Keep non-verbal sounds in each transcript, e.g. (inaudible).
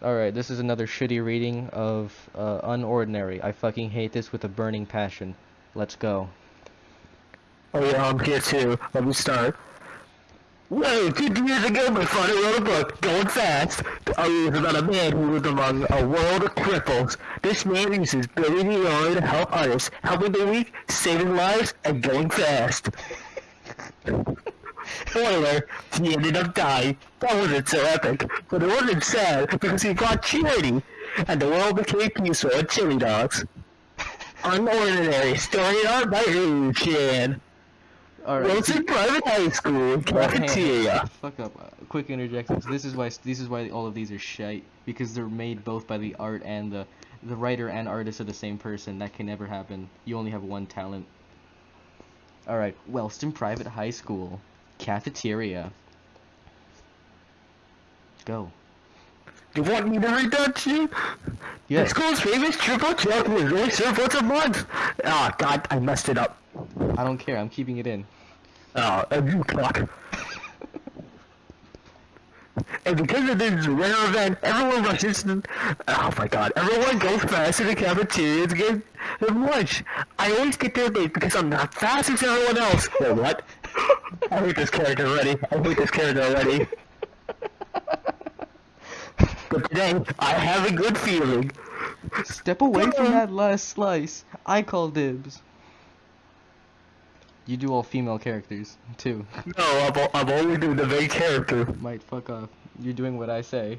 Alright, this is another shitty reading of uh, Unordinary. I fucking hate this with a burning passion. Let's go. Oh yeah, I'm here too. Let me start. Well, two years ago, my father wrote a book, Going Fast. It was about a man who lived among a world of cripples. This man uses building the ability to help others, helping the weak, saving lives, and going fast. (laughs) Spoiler, he ended up dying. That wasn't so epic, but it wasn't sad because he got charity, and the world became peaceful and chili dogs. Unordinary, story art by Chan. Alright. Wilson Private High School, cafeteria. Fuck up. Uh, quick interjection. So this is why this is why all of these are shite because they're made both by the art and the the writer and artist are the same person. That can never happen. You only have one talent. Alright, Wellston Private High School. Cafeteria. Go. You want me to read that to you? Yeah. The school's famous triple chocolate only served once a month. Oh god, I messed it up. I don't care. I'm keeping it in. Oh, and you cock. and because of this rare event, everyone rushes to... Oh my god, everyone goes fast to the cafeteria to get lunch. I always get there late because I'm not fast as everyone else. What? I hate this character already. I hate this character already. But today, I have a good feeling. Step away from that last slice. I call dibs. You do all female characters, too. No, I'm, I'm only doing the main character. Might fuck off. You're doing what I say.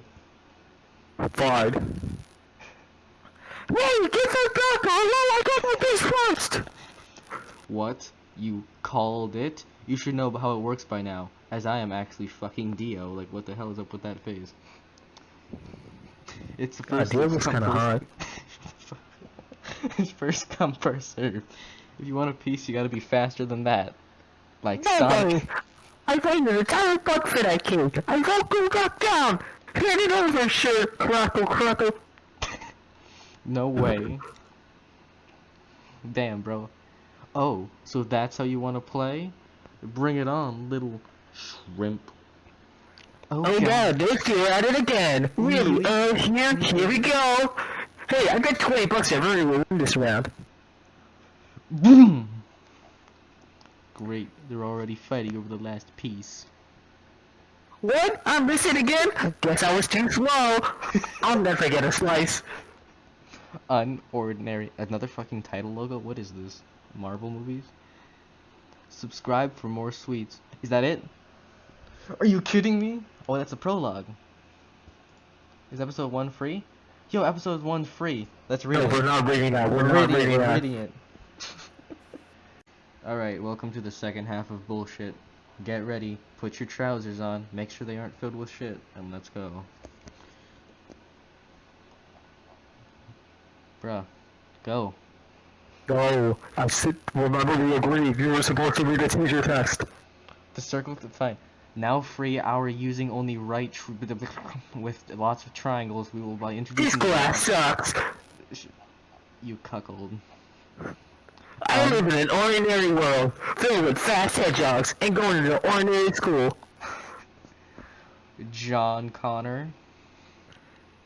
Fine. Hey, get that back! I got my best first! What? You called it? You should know how it works by now, as I am actually fucking Dio. Like, what the hell is up with that phase? It's the God, first Dio looks come kinda hot. (laughs) it's first come first serve. If you want a piece, you gotta be faster than that. Like No, Sonic. I found an entire bug for that cake! I won't go back down! Hand it over, sure! Crackle, crackle! (laughs) No way. Damn, bro. Oh, so that's how you want to play? Bring it on, little shrimp. Oh, Oh god, this you're at it again! Really? Really? Uh, here, here we go! Hey, I got 20 bucks if we win this round. Boom! Great, they're already fighting over the last piece. What? I'm missing again? Guess I was too slow. I'll never get a slice. Unordinary. Another fucking title logo? What is this? Marvel movies? Subscribe for more sweets. Is that it? Are you kidding me? Oh, that's a prologue. Is episode 1 free? Yo, episode 1 free. Let's read No, it. we're not reading that. We're, We're not reading it. reading that. reading (laughs) it. Alright, welcome to the second half of bullshit. Get ready, put your trousers on, make sure they aren't filled with shit, and let's go. Bruh, go. No, I sit. Remember, we agreed. You were supposed to read a teacher text. The circle, fine. Now free our using only right tr (laughs) with lots of triangles. We will by introducing- This class sucks. you cuckold. I Um, live in an ordinary world filled with fast hedgehogs and going to an ordinary school. John Connor.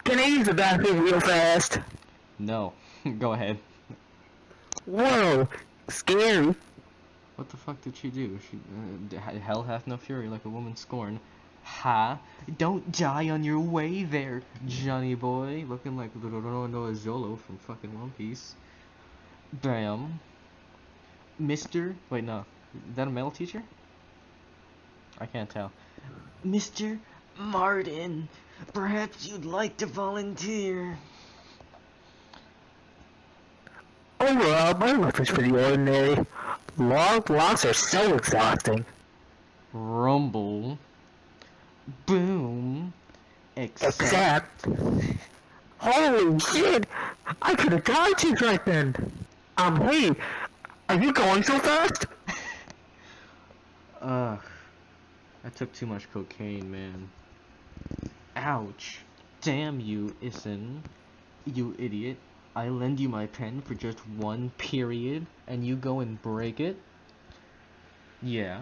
Can I use the bathroom real fast? No, (laughs) go ahead. Whoa, scary. What the fuck did she do? She uh, hell hath no fury like a woman scorned. Ha! Don't die on your way there, Johnny boy. Looking like Noah Zolo from fucking One Piece. Bam. Mister. Wait, no. Is that a male teacher? I can't tell. Mr. Martin, perhaps you'd like to volunteer. Overall, my life is pretty ordinary. Long blocks are so exhausting. Rumble. Boom. Except. Except... Holy shit! I could have died just right then! Um, hey, are you going so fast? (laughs) Ugh. I took too much cocaine, man. Ouch. Damn you, Isen. You idiot. I lend you my pen for just one period, and you go and break it? Yeah.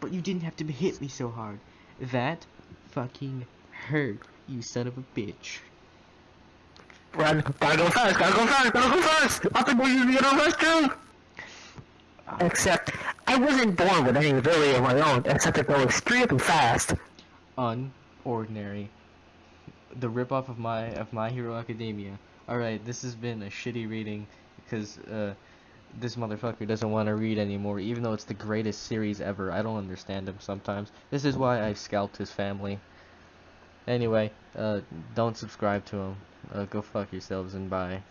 But you didn't have to hit me so hard. That fucking hurt, you son of a bitch. Run. Gotta go fast. Gotta go fast. Gotta go fast. I think we're to it on us too. Ah. Except, I wasn't born with any ability of my own, except to go extremely fast. Unordinary. The ripoff of my of My Hero Academia. Alright, this has been a shitty reading because uh, this motherfucker doesn't want to read anymore, even though it's the greatest series ever. I don't understand him sometimes. This is why I scalped his family. Anyway, uh, don't subscribe to him. Uh, go fuck yourselves and bye.